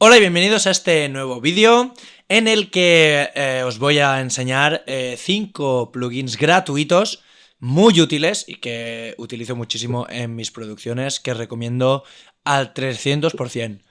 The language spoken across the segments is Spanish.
Hola y bienvenidos a este nuevo vídeo en el que eh, os voy a enseñar 5 eh, plugins gratuitos muy útiles y que utilizo muchísimo en mis producciones que recomiendo al 300%.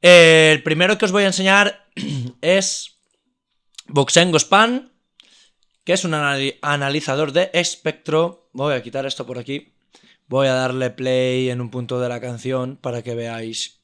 el primero que os voy a enseñar es Boxengo Span, que es un analizador de espectro. Voy a quitar esto por aquí. Voy a darle play en un punto de la canción para que veáis.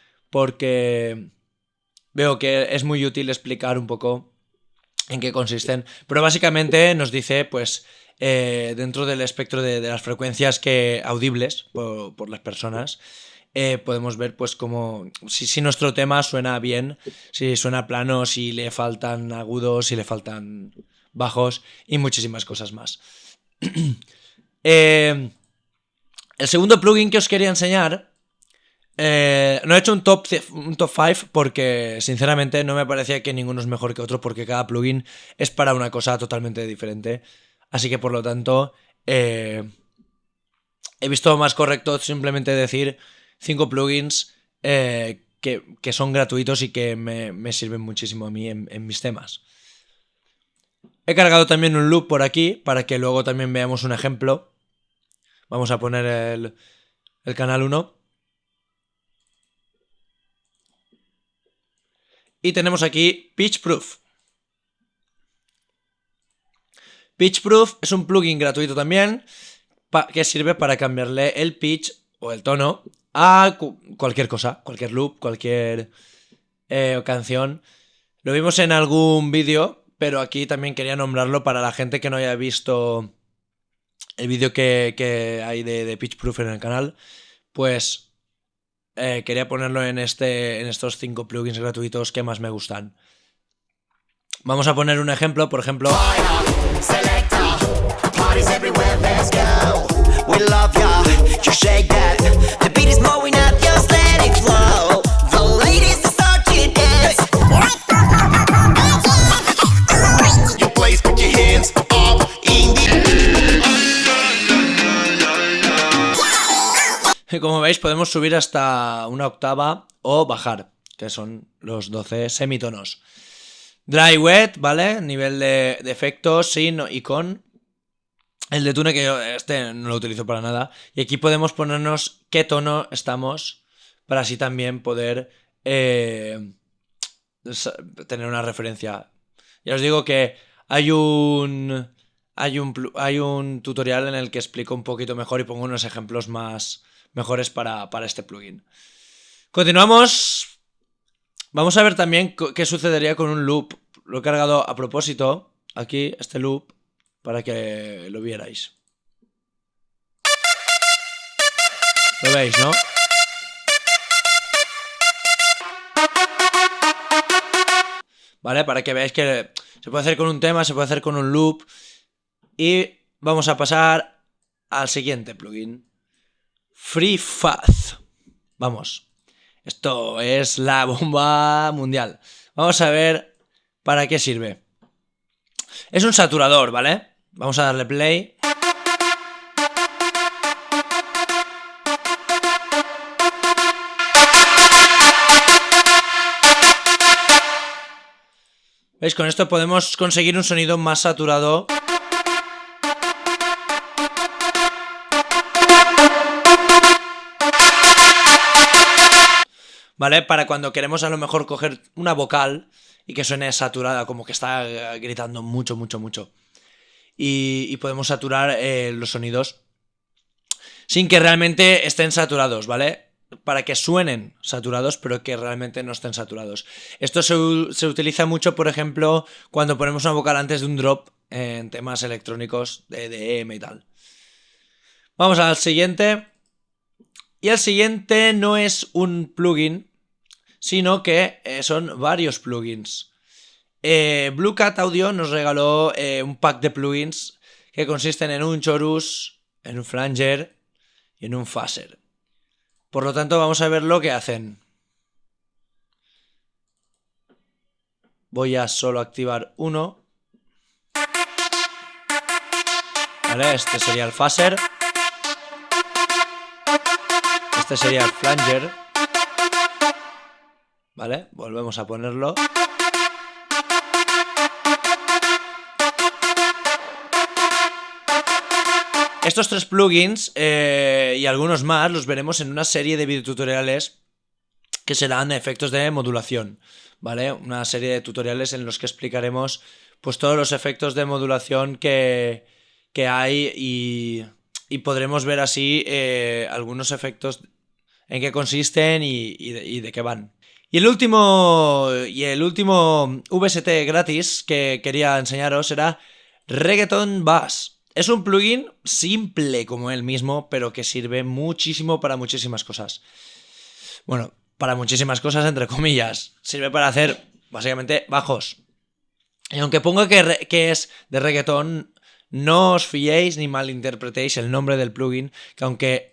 porque veo que es muy útil explicar un poco en qué consisten. Pero básicamente nos dice, pues, eh, dentro del espectro de, las frecuencias que audibles por, las personas, eh, podemos ver, pues, como si, nuestro tema suena bien, si suena plano, si le faltan agudos, si le faltan bajos y muchísimas cosas más. eh, el segundo plugin que os quería enseñar, eh, no he hecho un top 5 porque sinceramente no me parecía que ninguno es mejor que otro porque cada plugin es para una cosa totalmente diferente. Así que por lo tanto eh, he visto más correcto simplemente decir 5 plugins eh, que, son gratuitos y que me, sirven muchísimo a mí en, en mis temas. He cargado también un loop por aquí para que luego también veamos un ejemplo Vamos a poner el, el canal 1. Y tenemos aquí Pitchproof. Pitchproof es un plugin gratuito también que sirve para cambiarle el pitch o el tono a cualquier cosa, cualquier loop, cualquier eh, canción. Lo vimos en algún vídeo, pero aquí también quería nombrarlo para la gente que no haya visto el vídeo que, hay de, de Pitchproof en el canal, pues eh, quería ponerlo en, este, en estos cinco plugins gratuitos que más me gustan. Vamos a poner un ejemplo, por ejemplo... Como veis podemos subir hasta una octava o bajar, que son los 12 semitonos. Dry wet, ¿vale? Nivel de, efectos sin y con. El de tune que yo este no lo utilizo para nada. Y aquí podemos ponernos qué tono estamos para así también poder eh, tener una referencia. Ya os digo que hay un, hay un, hay un tutorial en el que explico un poquito mejor y pongo unos ejemplos más, mejores para, este plugin. Continuamos. Vamos a ver también qué sucedería con un loop. Lo he cargado a propósito, aquí, este loop, para que lo vierais. Lo veis, ¿no? ¿Vale? Para que veáis que se puede hacer con un tema, se puede hacer con un loop. Y vamos a pasar al siguiente plugin. Free Fuzz. Vamos. Esto es la bomba mundial. Vamos a ver para qué sirve. Es un saturador, ¿vale? Vamos a darle play. ¿Veis? Con esto podemos conseguir un sonido más saturado. ¿Vale? Para cuando queremos a lo mejor coger una vocal y que suene saturada, como que está gritando mucho, mucho, mucho. Y, podemos saturar eh, los sonidos sin que realmente estén saturados, ¿vale? Para que suenen saturados, pero que realmente no estén saturados. Esto se, se utiliza mucho, por ejemplo, cuando ponemos una vocal antes de un drop en temas electrónicos de EDM y tal. Vamos al siguiente. Y el siguiente no es un plugin, sino que eh, son varios plugins. Eh, Blue Cat Audio nos regaló eh, un pack de plugins que consisten en un chorus, en un flanger y en un phaser. Por lo tanto, vamos a ver lo que hacen. Voy a solo activar uno. Este sería el phaser. Este sería el flanger. Volvemos a ponerlo. Estos tres plugins eh, y algunos más los veremos en una serie de videotutoriales que serán efectos de modulación, ¿vale? Una serie de tutoriales en los que explicaremos pues todos los efectos de modulación que, hay y, podremos ver así eh, algunos efectos en qué consisten y, de, qué van. Y el último y el último VST gratis que quería enseñaros era Reggaeton Bass. Es un plugin simple como él mismo, pero que sirve muchísimo para muchísimas cosas. Bueno, para muchísimas cosas, entre comillas. Sirve para hacer, básicamente, bajos. Y aunque ponga que, que es de reggaetón, no os fiéis ni malinterpretéis el nombre del plugin, que aunque,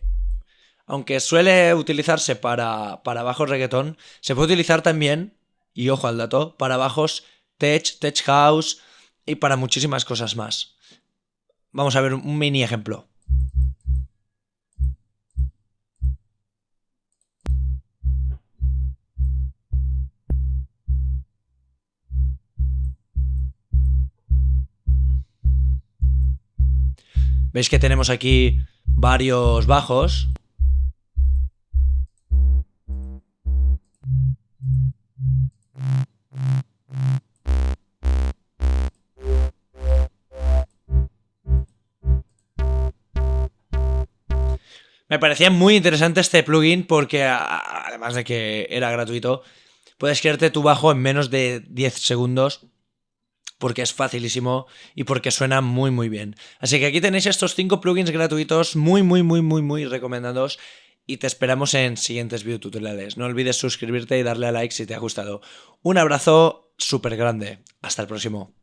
aunque suele utilizarse para, para bajos reggaetón, se puede utilizar también, y ojo al dato, para bajos tech, tech house y para muchísimas cosas más. Vamos a ver un mini ejemplo. Veis que tenemos aquí varios bajos. Me parecía muy interesante este plugin porque además de que era gratuito, puedes crearte tu bajo en menos de 10 segundos porque es facilísimo y porque suena muy muy bien. Así que aquí tenéis estos 5 plugins gratuitos muy muy muy muy muy recomendados y te esperamos en siguientes videotutoriales. No olvides suscribirte y darle a like si te ha gustado. Un abrazo súper grande. Hasta el próximo.